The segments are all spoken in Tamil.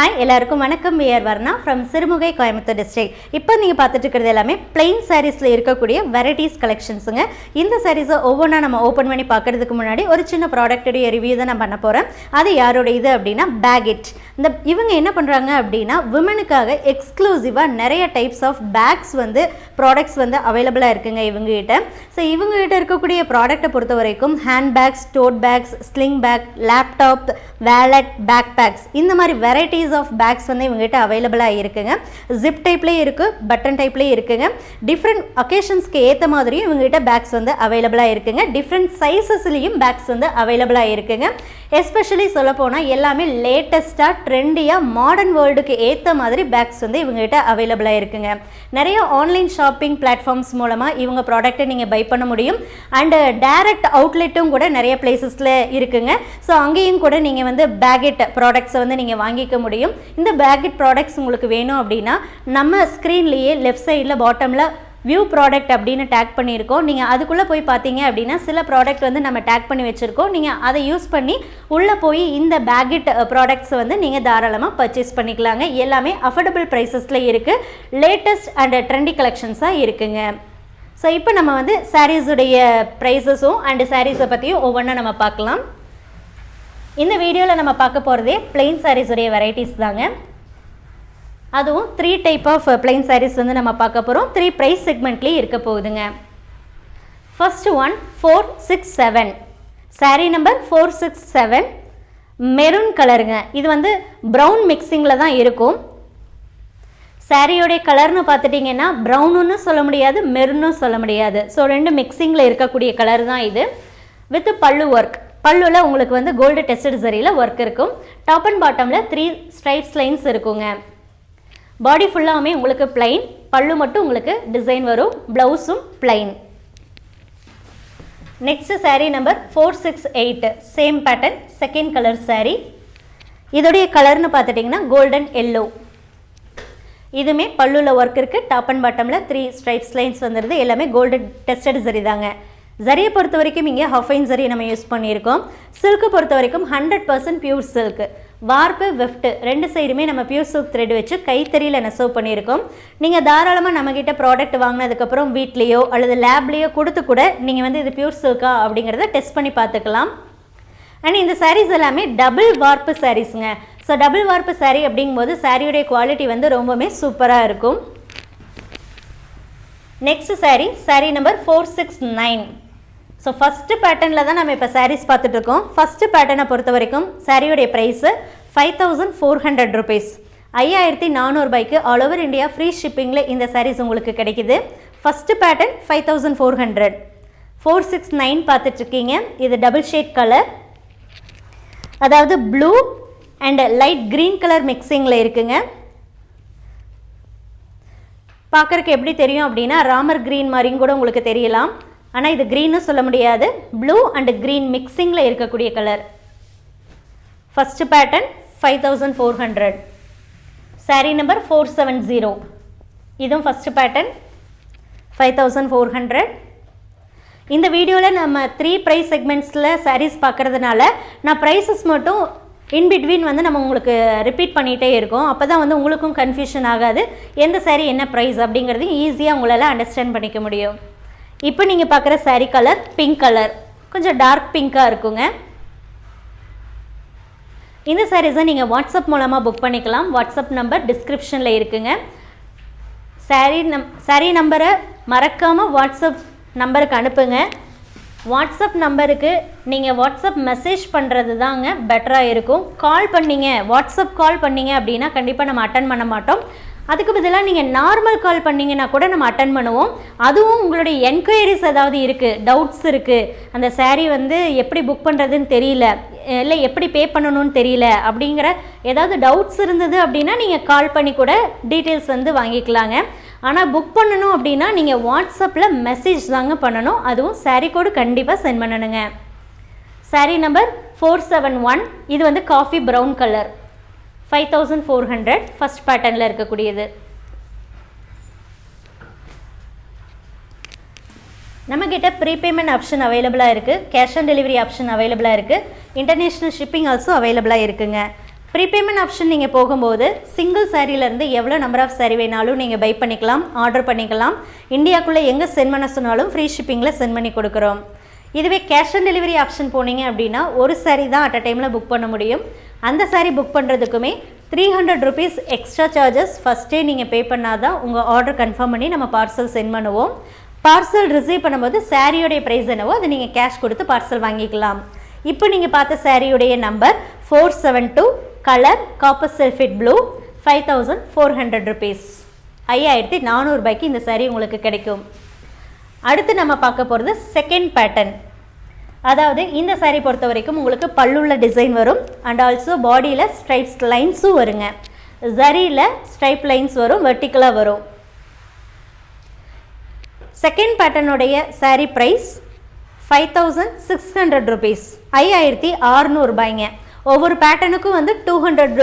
ஹாய் எல்லாருக்கும் வணக்கம். We're Varna from Sirumugai Coimbatore district இப்போ நீங்கள் பார்த்துட்டு இருக்கிறது எல்லாமே பிளெயின் சாரீஸில் இருக்கக்கூடிய வெரைட்டிஸ் கலெக்ஷன்ஸுங்க இந்த சாரீஸை ஒவ்வொன்றா நம்ம ஓப்பன் பண்ணி பார்க்கறதுக்கு முன்னாடி ஒரு சின்ன ப்ராடக்ட்டுடைய ரிவ்யூ தான் நான் பண்ண போகிறேன் அது யாரோட இது அப்படின்னா பேகிட் இந்த இவங்க என்ன பண்ணுறாங்க அப்படின்னா விமனுக்காக எக்ஸ்க்ளூசிவாக நிறைய டைப்ஸ் ஆஃப் பேக்ஸ் வந்து ப்ராடக்ட்ஸ் வந்து அவைலபிளாக இருக்குங்க இவங்ககிட்ட. ஸோ இவங்ககிட்ட இருக்கக்கூடிய ப்ராடக்ட்டை பொறுத்த வரைக்கும் hand bags tote bags sling bag laptop wallet bag bags இந்த மாதிரி வெரைட்டிஸ் ஆஃப் பேக்ஸ் வந்து இவங்ககிட்ட அவைலபிளாக இருக்குங்க. ஜிப் டைப்லேயும் இருக்குது பட்டன் டைப்லேயும் இருக்குங்க. டிஃப்ரெண்ட் அக்கேஷன்ஸ்க்கு ஏற்ற மாதிரியும் இவங்ககிட்ட பேக்ஸ் வந்து அவைலபிளாக இருக்குங்க. டிஃப்ரெண்ட் சைஸஸ்லேயும் பேக்ஸ் வந்து அவைலபிளாக இருக்குங்க. எஸ்பெஷலி சொல்லப்போனால் எல்லாமே லேட்டஸ்ட்டாக ட்ரெண்டியாக மாடர்ன் வேர்ல்டுக்கு ஏற்ற மாதிரி பேக்ஸ் வந்து இவங்ககிட்ட அவைலபிளாக இருக்குங்க. நிறைய ஆன்லைன் ஷாப்பிங் பிளாட்ஃபார்ம்ஸ் மூலமாக இவங்க ப்ராடக்ட்டை நீங்கள் பை பண்ண முடியும். அண்டு டைரக்ட் அவுட்லெட்டும் கூட நிறைய பிளேசஸில் இருக்குங்க. ஸோ அங்கேயும் கூட நீங்கள் வந்து பேக்கெட் ப்ராடக்ட்ஸை வந்து நீங்கள் வாங்கிக்க முடியும். இந்த பேக்கெட் ப்ராடக்ட்ஸ் உங்களுக்கு வேணும் அப்படின்னா நம்ம ஸ்க்ரீன்லேயே லெஃப்ட் சைடில் பாட்டமில் வியூ ப்ராடக்ட் அப்படின்னு டேக் பண்ணியிருக்கோம். நீங்கள் அதுக்குள்ளே போய் பார்த்தீங்க அப்படின்னா சில ப்ராடக்ட் வந்து நம்ம டேக் பண்ணி வச்சுருக்கோம். நீங்கள் அதை யூஸ் பண்ணி உள்ளே போய் இந்த பேக்கெட் ப்ராடக்ட்ஸ் வந்து நீங்கள் தாராளமாக பர்ச்சேஸ் பண்ணிக்கலாங்க. எல்லாமே அஃபோர்டபுள் ப்ரைஸஸில் இருக்குது லேட்டஸ்ட் அண்ட் ட்ரெண்டி கலெக்ஷன்ஸாக இருக்குங்க. ஸோ இப்போ நம்ம வந்து சாரீஸுடைய ப்ரைஸஸும் அண்டு சாரீஸை பற்றியும் ஒவ்வொன்றா நம்ம பார்க்கலாம். இந்த வீடியோவில் நம்ம பார்க்க போகிறதே பிளெயின் சாரீஸுடைய வெரைட்டிஸ் தாங்க. அதுவும் three type of plain saris வந்து நம்ம பார்க்க போகிறோம் த்ரீ ப்ரைஸ் செக்மெண்ட்லேயும் இருக்க போகுதுங்க. First one four six seven sari number four six seven maroon கலருங்க இது வந்து ப்ரௌன் மிக்சிங்கில் தான் இருக்கும். சாரியோடைய கலர்னு பார்த்துட்டிங்கன்னா ப்ரௌனுன்னு சொல்ல முடியாது மெரூனும் சொல்ல முடியாது. ஸோ ரெண்டு மிக்சிங்கில் இருக்கக்கூடிய கலர் தான் இது. வித் பல்லு ஒர்க் பல்லுவில் உங்களுக்கு வந்து கோல்டு டெஸ்டட் சரியில் ஒர்க் இருக்கும். டாப் அண்ட் பாட்டமில் த்ரீ ஸ்ட்ரைட்ஸ் லைன்ஸ் இருக்குங்க. பாடி ஃபுல்லாகவுமே உங்களுக்கு பிளைன் பல்லு மட்டும் உங்களுக்கு டிசைன் வரும். ப்ளவுஸும் plain next sari number four six eight same pattern second colour sari இதோடைய கலர்னு பார்த்துட்டிங்கன்னா கோல்டன் எல்லோ இதுவுமே பல்லுவில் ஒர்க் இருக்குது டாப் அண்ட் பாட்டமில் த்ரீ ஸ்ட்ரைப்ஸ் லைன்ஸ் வந்துடுது எல்லாமே கோல்டன் டெஸ்டட் சரி தாங்க. ஜரியை பொறுத்த வரைக்கும் இங்கே ஹஃபைன் ஜரி நம்ம யூஸ் பண்ணியிருக்கோம். சில்க்கு பொறுத்த வரைக்கும் hundred percent pure silk warp weft ரெண்டு சைடுமே நம்ம பியூர் சில்க் த்ரெட் வச்சு கைத்தறியில் நெசவு பண்ணியிருக்கோம். நீங்கள் தாராளமாக நம்மக்கிட்ட ப்ராடக்ட் வாங்கினதுக்கப்புறம் வீட்லேயோ அல்லது லேப்லேயோ கொடுத்து கூட நீங்கள் வந்து இது பியூர் சில்கா அப்படிங்கிறத டெஸ்ட் பண்ணி பார்த்துக்கலாம். அண்ட் இந்த சாரீஸ் எல்லாமே டபுள் வார்ப்பு சாரீஸுங்க ஸோ டபுள் வார்ப்பு சாரீ அப்படிங்கும்போது சாரியுடைய குவாலிட்டி வந்து ரொம்பவுமே சூப்பராக இருக்கும். Next sari sari number four six nine so first பேட்டர்னில் தான் நம்ம இப்போ சாரீஸ் பார்த்துட்ருக்கோம் ஃபஸ்ட்டு பேட்டர்னை பொறுத்த வரைக்கும் சாரியோடைய price five thousand four hundred rupees ஐயாயிரத்தி நானூறுபாய்க்கு ஆல் ஓவர் இந்தியா ஃப்ரீ ஷிப்பிங்கில் இந்த சாரீஸ் உங்களுக்கு கிடைக்குது. First pattern five thousand four hundred four six nine பார்த்துட்ருக்கீங்க இது டபுள் ஷேட் கலர் அதாவது blue and light green colour மிக்சிங்கில் இருக்குங்க. பார்க்குறக்கு எப்படி தெரியும் அப்படின்னா ராமர் க்ரீன் மாதிரியும் கூட உங்களுக்கு தெரியலாம். ஆனால் இது க்ரீன்னு சொல்ல முடியாது. ப்ளூ அண்ட் க்ரீன் மிக்சிங்கில் இருக்கக்கூடிய colour first pattern five thousand four hundred sari number four seven zero இதுவும் first pattern five thousand four hundred இந்த வீடியோவில் நம்ம த்ரீ ப்ரைஸ் செக்மெண்ட்ஸில் சாரீஸ் பார்க்குறதுனால நான் ப்ரைஸஸ் மட்டும் இன் பிட்வீன் வந்து நம்ம உங்களுக்கு ரிப்பீட் பண்ணிகிட்டே இருக்கோம். அப்போ தான் வந்து உங்களுக்கும் கன்ஃபியூஷன் ஆகாது. எந்த சாரீ என்ன ப்ரைஸ் அப்படிங்கிறது ஈஸியாக உங்களால் அண்டர்ஸ்டாண்ட் பண்ணிக்க முடியும். இப்போ நீங்கள் பார்க்குற சாரீ கலர் பிங்க் கலர் கொஞ்சம் டார்க் பிங்க்காக இருக்குங்க. இந்த சாரீஸை நீங்கள் வாட்ஸ்அப் மூலமாக புக் பண்ணிக்கலாம். வாட்ஸ்அப் நம்பர் டிஸ்கிரிப்ஷனில் இருக்குங்க. சாரீ நம் சாரீ நம்பரை மறக்காமல் வாட்ஸ்அப் நம்பருக்கு அனுப்புங்க. வாட்ஸ்அப் நம்பருக்கு நீங்கள் வாட்ஸ்அப் மெசேஜ் பண்ணுறது தாங்க பெட்டராக இருக்கும். கால் பண்ணீங்க வாட்ஸ்அப் கால் பண்ணீங்க அப்படின்னா கண்டிப்பாக நம்ம அட்டன் பண்ண மாட்டோம். அதுக்கு பதிலாக நீங்கள் நார்மல் கால் பண்ணிங்கன்னா கூட நம்ம அட்டன் பண்ணுவோம். அதுவும் உங்களுடைய என்கொயரிஸ் ஏதாவது இருக்குது டவுட்ஸ் இருக்குது அந்த சாரீ வந்து எப்படி புக் பண்ணுறதுன்னு தெரியல. இல்லை எப்படி பே பண்ணணும்னு தெரியல அப்படிங்கிற ஏதாவது டவுட்ஸ் இருந்தது அப்படின்னா நீங்கள் கால் பண்ணி கூட டீட்டெயில்ஸ் வந்து வாங்கிக்கலாங்க. ஆனால் புக் பண்ணணும் அப்படின்னா நீங்கள் வாட்ஸ்அப்பில் மெசேஜ் தாங்க பண்ணணும். அதுவும் சாரீ கோடு கண்டிப்பாக சென்ட் பண்ணணுங்க. Sari number four seven one இது வந்து coffee brown colour five thousand four hundred first பேட்டர்னில் இருக்கக்கூடியது. நம்மக்கிட்ட ப்ரீபேமெண்ட் ஆப்ஷன் அவைலபிளாக இருக்குது கேஷ் ஆன் டெலிவரி ஆப்ஷன் அவைலபிளாக இருக்குது இன்டர்நேஷ்னல் ஷிப்பிங் ஆல்சோ அவைலபிளாக இருக்குங்க. ப்ரீபேமெண்ட் ஆப்ஷன் நீங்கள் போகும்போது சிங்கிள் சாரீலேருந்து எவ்வளோ நம்பர் ஆஃப் சாரீ வேணாலும் நீங்கள் பை பண்ணிக்கலாம் ஆர்டர் பண்ணிக்கலாம். இந்தியாக்குள்ளே எங்கே சென்ட் பண்ண சொன்னாலும் ஃப்ரீ ஷிப்பிங்கில் சென்ட் பண்ணி கொடுக்குறோம். இதுவே கேஷ் ஆன் டெலிவரி ஆப்ஷன் போனீங்க அப்படின்னா ஒரு சாரீ தான் அட் அ டைமில் புக் பண்ண முடியும். அந்த sari book பண்ணுறதுக்குமே three hundred rupees extra charges ஃபஸ்ட்டே நீங்கள் பே பண்ணால் தான் உங்கள் ஆர்டர் கன்ஃபார்ம் பண்ணி நம்ம பார்சல் சென்ட் பண்ணுவோம். பார்சல் ரிசீவ் பண்ணும்போது சாரியோடைய ப்ரைஸ் என்னவோ அதை நீங்கள் கேஷ் கொடுத்து பார்சல் வாங்கிக்கலாம். இப்போ நீங்கள் பார்த்த சாரியுடைய number four seven two colour copper sulphate blue five thousand four hundred rupees ஐயாயிரத்தி நானூறுபாய்க்கு இந்த சாரீ உங்களுக்கு கிடைக்கும். அடுத்து நம்ம பார்க்க போகிறது செகண்ட் பேட்டர்ன் அதாவது இந்த சாரீ பொறுத்த வரைக்கும் உங்களுக்கு பல்லுள்ள டிசைன் வரும். அண்ட் ஆல்சோ பாடியில் ஸ்ட்ரைப்ஸ் லைன்ஸும் வருங்க. ஜரியில் ஸ்ட்ரைப் லைன்ஸ் வரும் வெர்டிக்கலாக வரும். Second பேட்டர்னுடைய sari price five thousand six hundred rupees ஐயாயிரத்தி அறநூறுபாய்ங்க ஒவ்வொரு பேட்டர்னுக்கும் வந்து டூ ஹண்ட்ரட்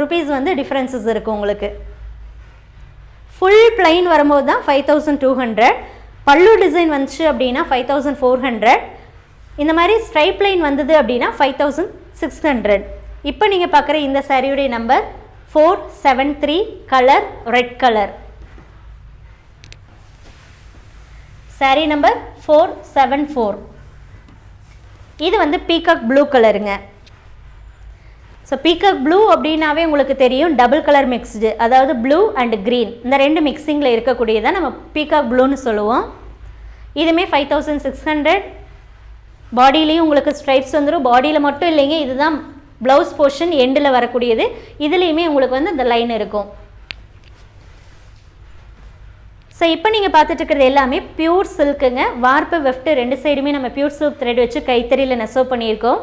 ருபீஸ் வந்து டிஃப்ரென்சஸ் இருக்குது உங்களுக்கு. ஃபுல் பிளைன் வரும்போது தான் ஃபைவ் தௌசண்ட் டூ ஹண்ட்ரட் பல்லு டிசைன் வந்துச்சு அப்படின்னா ஃபைவ் தௌசண்ட் ஃபோர் ஹண்ட்ரட் இந்த மாதிரி ஸ்ட்ரைப் லைன் வந்தது அப்படின்னா ஃபைவ் தௌசண்ட் சிக்ஸ் ஹண்ட்ரட் இப்போ நீங்கள் பார்க்குற இந்த சாரியுடைய number four seven three colour red colour sari number four seven four இது வந்து பீகாக் ப்ளூ கலருங்க ஸோ பீகாக் ப்ளூ அப்படின்னாவே உங்களுக்கு தெரியும் டபுள் கலர் மிக்ஸ்டு அதாவது ப்ளூ அண்ட் க்ரீன் இந்த ரெண்டு மிக்சிங்கில் இருக்கக்கூடியதான் நம்ம பீகாக் ப்ளூன்னு சொல்லுவோம். இதுவுமே ஃபைவ் தௌசண்ட் சிக்ஸ் ஹண்ட்ரட் பாடியிலையும் உங்களுக்கு ஸ்ட்ரைப்ஸ் வந்துடும் பாடியில் மட்டும் இல்லைங்க இதுதான் ப்ளவுஸ் போர்ஷன் எண்டில் வரக்கூடியது. இதுலேயுமே உங்களுக்கு வந்து இந்த லைன் இருக்கும். ஸோ இப்போ நீங்கள் பார்த்துட்டு இருக்கிறது எல்லாமே பியூர் சில்க்குங்க வார்ப்பு வெஃப்ட் ரெண்டு சைடுமே நம்ம பியூர் சில்க் த்ரெட் வச்சு கைத்தறியில் நெசவு பண்ணியிருக்கோம்.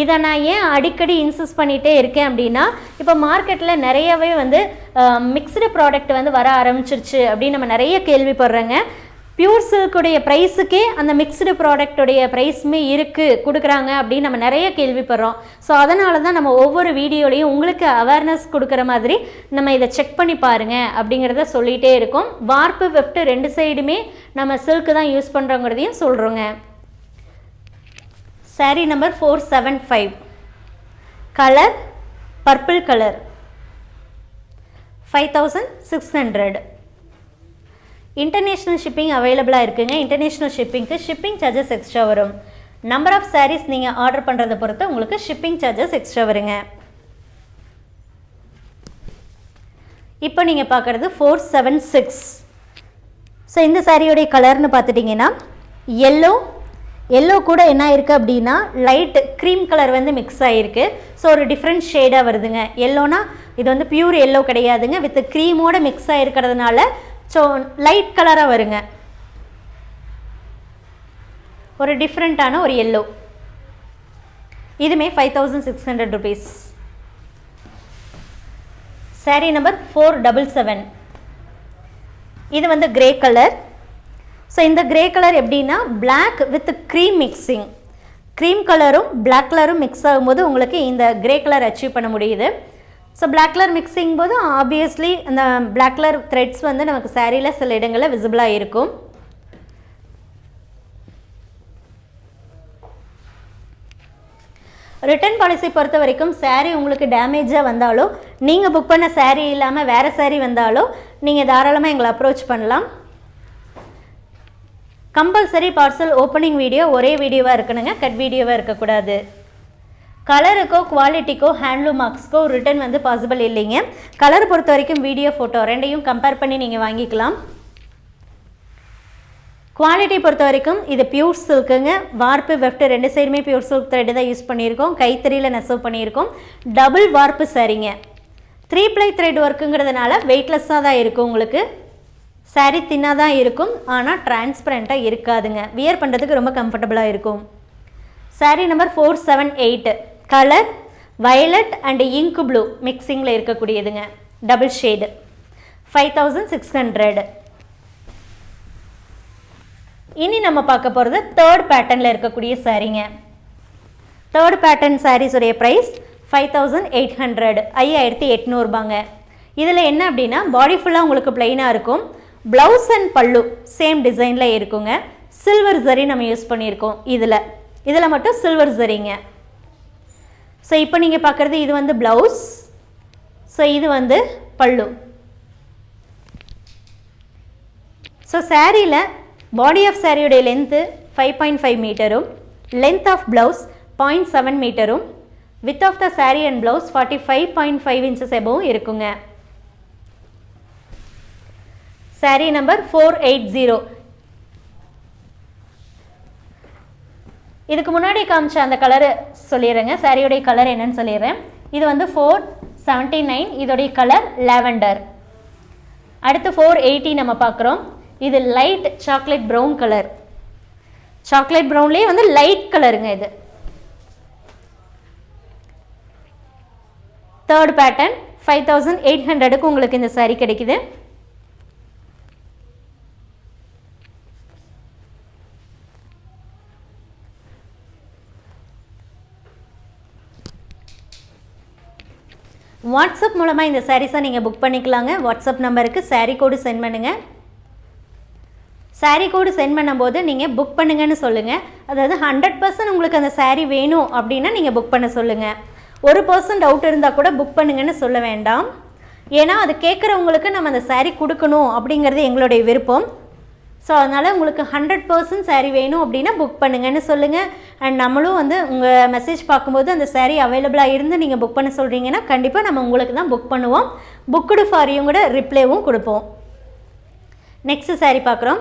இதை நான் ஏன் அடிக்கடி இன்சிஸ் பண்ணிகிட்டே இருக்கேன் அப்படின்னா இப்போ மார்க்கெட்டில் நிறையவே வந்து மிக்சடு ப்ராடக்ட் வந்து வர ஆரம்பிச்சிருச்சு அப்படின்னு நம்ம நிறைய கேள்விப்படுறோங்க. பியூர் சில்க்குடைய ப்ரைஸுக்கே அந்த மிக்ஸ்டு ப்ராடக்ட்டுடைய ப்ரைஸுமே இருக்குது கொடுக்குறாங்க அப்படின்னு நம்ம நிறைய கேள்விப்படுறோம். ஸோ அதனால தான் நம்ம ஒவ்வொரு வீடியோலையும் உங்களுக்கு அவேர்னஸ் கொடுக்குற மாதிரி நம்ம இதை செக் பண்ணி பாருங்க அப்படிங்கிறத சொல்லிகிட்டே இருக்கோம். வார்ப்பு வெஃப்ட் ரெண்டு சைடுமே நம்ம சில்க்கு தான் யூஸ் பண்ணுறோங்கிறதையும் சொல்கிறோங்க sari number four seven five colour purple colour five thousand six hundred international shipping அவைலபிளாக இருக்குங்க. இன்டர்நேஷ்னல் ஷிப்பிங்க்கு ஷிப்பிங் சார்ஜஸ் எக்ஸ்ட்ரா வரும். நம்பர் ஆஃப் சாரீஸ் நீங்கள் ஆர்டர் பண்ணுறத பொறுத்து உங்களுக்கு ஷிப்பிங் சார்ஜஸ் எக்ஸ்ட்ரா வருங்க. இப்போ நீங்கள் பார்க்குறது ஃபோர் செவன் சிக்ஸ் ஸோ இந்த சாரியோடைய கலர்னு பார்த்துட்டிங்கன்னா எல்லோ எல்லோ கூட என்ன இருக்குது அப்படின்னா லைட் க்ரீம் கலர் வந்து மிக்ஸ் ஆகிருக்கு ஸோ ஒரு டிஃப்ரெண்ட் ஷேடாக வருதுங்க. எல்லோனா இது வந்து பியூர் எல்லோ கிடையாதுங்க. வித் க்ரீமோட மிக்ஸ் ஆகிருக்கிறதுனால ஸோ லைட் கலராக வருங்க. ஒரு டிஃப்ரெண்ட்டான ஒரு எல்லோ இதுமே five thousand six hundred rupees sari number four double seven இது வந்து கிரே கலர் ஸோ இந்த கிரே கலர் எப்படின்னா black with cream mixing cream கலரும் பிளாக் கலரும் மிக்ஸ் ஆகும்போது உங்களுக்கு இந்த கிரே கலர் அச்சீவ் பண்ண முடியுது. ஸோ பிளாக் கலர் மிக்ஸிங் போது ஆப்வியஸ்லி அந்த பிளாக் கலர் த்ரெட்ஸ் வந்து நமக்கு சாரியில் சில இடங்களில் விசிபிளாக இருக்கும். ரிட்டர்ன் பாலிசி பொறுத்த வரைக்கும் சேரீ உங்களுக்கு டேமேஜாக வந்தாலோ நீங்கள் புக் பண்ண சேரீ இல்லாமல் வேறு சேரீ வந்தாலோ நீங்கள் தாராளமாக எங்களை அப்ரோச் பண்ணலாம். கம்பல்சரி பார்சல் ஓப்பனிங் வீடியோ ஒரே வீடியோவாக இருக்கணுங்க. கட் வீடியோவாக இருக்கக்கூடாது. கலருக்கோ குவாலிட்டிக்கோ ஹேண்ட்லூம் மார்க்ஸ்க்கோ ரிட்டர்ன் வந்து பாசிபிள் இல்லைங்க. கலர் பொறுத்த வரைக்கும் வீடியோ ஃபோட்டோ ரெண்டையும் கம்பேர் பண்ணி நீங்கள் வாங்கிக்கலாம். குவாலிட்டி பொறுத்த வரைக்கும் இது பியூர் சில்க்குங்க வார்ப்பு வெஃப்ட் ரெண்டு சைடுமே பியூர் சில்க் த்ரெட்டு தான் யூஸ் பண்ணியிருக்கோம். கைத்தறியில் நெசவு பண்ணியிருக்கோம். டபுள் வார்ப்பு சரிங்க. த்ரீ ப்ளை த்ரெட் ஒர்க்குங்கிறதுனால வெயிட்லெஸ்ஸாக தான் இருக்கும் உங்களுக்கு. சாரீ தின்னாக தான் இருக்கும். ஆனால் டிரான்ஸ்பரண்ட்டாக இருக்காதுங்க. வியர் பண்ணுறதுக்கு ரொம்ப கம்ஃபர்டபுளாக இருக்கும். Sari number four seven eight colour violet and ink blue மிக்சிங்கில் இருக்கக்கூடியதுங்க. Double shade five thousand six hundred இனி நம்ம பார்க்க போகிறது தேர்ட் பேட்டர்னில் இருக்கக்கூடிய சாரீங்க third pattern சாரீஸுடைய price five thousand eight hundred ஐயாயிரத்தி எட்நூறுபாங்க. இதில் என்ன அப்படின்னா பாடி ஃபுல்லாக உங்களுக்கு பிளெயினாக இருக்கும். ப்ளவுஸ் அண்ட் பல்லு சேம் டிசைனில் இருக்குங்க. சில்வர் ஜரி நம்ம யூஸ் பண்ணியிருக்கோம் இதில். இதில் மட்டும் சில்வர் ஜரிங்க ஸோ இப்போ நீங்கள் பார்க்குறது இது வந்து ப்ளவுஸ் ஸோ இது வந்து பல்லு. ஸோ சாரியில் பாடி ஆஃப் சாரியுடைய length five point five மீட்டரும் length of blouse point seven மீட்டரும் with of the sari and blouse forty five point five inches எபவும் இருக்குங்க. Sari number four eight zero இதுக்கு முன்னாடி காமிச்ச அந்த கலரு சொல்லிடுறேங்க. சாரியுடைய கலர் என்னன்னு சொல்லிடுறேன். இது வந்து ஃபோர் செவன்ட்டி நைன் இதோடைய கலர் லாவெண்டர் அடுத்து ஃபோர் எயிட்டி நம்ம பார்க்குறோம். இது light chocolate brown colour chocolate ப்ரௌன்லேயே வந்து லைட் கலருங்க இது. Third pattern five thousand eight ஹண்ட்ரடுக்கு உங்களுக்கு இந்த சாரீ கிடைக்குது. வாட்ஸ்அப் மூலமாக இந்த சாரீஸை நீங்கள் புக் பண்ணிக்கலாங்க. வாட்ஸ்அப் நம்பருக்கு சாரீ கோடு சென்ட் பண்ணுங்கள் சாரீ கோடு சென்ட் பண்ணும்போது நீங்கள் புக் பண்ணுங்கன்னு சொல்லுங்கள் அதாவது ஹண்ட்ரட் பர்சன்ட் உங்களுக்கு அந்த சாரீ வேணும் அப்படின்னா நீங்கள் புக் பண்ண சொல்லுங்கள் ஒரு பர்சன்ட் டவுட் இருந்தால் கூட புக் பண்ணுங்கன்னு சொல்ல வேண்டாம். ஏன்னா அது கேட்குறவங்களுக்கு நம்ம அந்த சாரீ கொடுக்கணும் அப்படிங்கிறது எங்களுடைய விருப்பம். ஸோ அதனால் உங்களுக்கு ஹண்ட்ரட் பர்சன்ட் சாரீ வேணும் அப்படின்னா புக் பண்ணுங்கன்னு சொல்லுங்கள் அண்ட் நம்மளும் வந்து உங்கள் மெசேஜ் பார்க்கும்போது அந்த சாரீ அவைலபிளாக இருந்து நீங்கள் புக் பண்ண சொல்கிறீங்கன்னா கண்டிப்பாக நம்ம உங்களுக்கு தான் புக் பண்ணுவோம். புக்குடு ஃபாரியும் கூட ரிப்ளைவும் கொடுப்போம். நெக்ஸ்ட் சாரீ பார்க்குறோம்.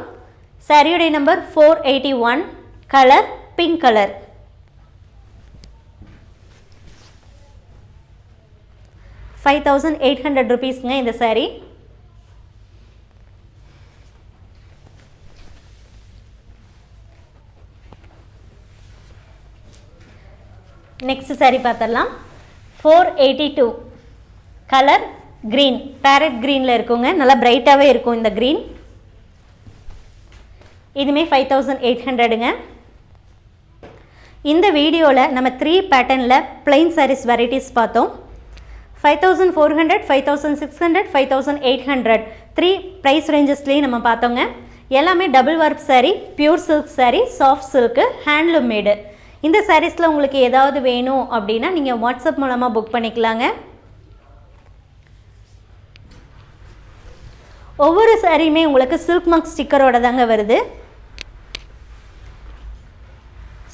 சாரியுடைய number four eighty one colour pink colour five thousand eight hundred ருபீஸ்ங்க இந்த சாரீ நெக்ஸ்ட் சாரீ பார்த்துடலாம் four eighty two colour green parrot க்ரீனில் இருக்குங்க. நல்லா பிரைட்டாகவே இருக்கும் இந்த க்ரீன் இதுமே ஃபைவ் தௌசண்ட் எயிட் ஹண்ட்ரடுங்க இந்த வீடியோவில் நம்ம த்ரீ பேட்டர்னில் பிளைன் சாரீஸ் வெரைட்டிஸ் பார்த்தோம். Five thousand four hundred five thousand six hundred five thousand eight hundred three price ரேஞ்சஸ்லேயும் நம்ம பார்த்தோங்க. எல்லாமே double work sari pure silk sari soft silk handloom made இந்த சாரீஸில் உங்களுக்கு ஏதாவது வேணும் அப்படின்னா நீங்கள் வாட்ஸ்அப் மூலமாக புக் பண்ணிக்கலாங்க. ஒவ்வொரு சாரியுமே உங்களுக்கு சில்க் மார்க் ஸ்டிக்கரோட தாங்க வருது.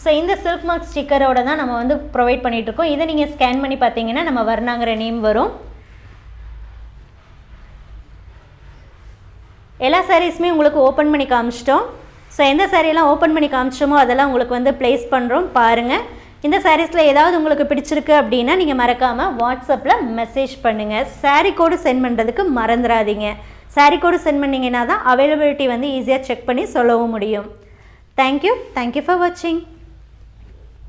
ஸோ இந்த சில்க் மார்க் ஸ்டிக்கரோட தான் நம்ம வந்து ப்ரொவைட் பண்ணிகிட்ருக்கோம் இதை நீங்கள் ஸ்கேன் பண்ணி பார்த்தீங்கன்னா நம்ம வர்ணாங்கிற நேம் வரும். எல்லா சாரீஸுமே உங்களுக்கு ஓப்பன் பண்ணி காமிச்சிட்டோம். ஸோ எந்த சாரீலாம் ஓப்பன் பண்ணி காமிச்சோமோ அதெல்லாம் உங்களுக்கு வந்து ப்ளேஸ் பண்ணுறோம் பாருங்கள் இந்த சாரீஸில் ஏதாவது உங்களுக்கு பிடிச்சிருக்கு அப்படின்னா நீங்கள் மறக்காமல் வாட்ஸ்அப்பில் மெசேஜ் பண்ணுங்கள் சாரீ கோடு சென்ட் பண்ணுறதுக்கு மறந்துடாதீங்க சாரீ கோடு சென்ட் பண்ணிங்கன்னா தான் அவைலபிலிட்டி வந்து ஈஸியாக செக் பண்ணி சொல்லவும் முடியும். தேங்க்யூ தேங்க்யூ ஃபார் வாட்சிங்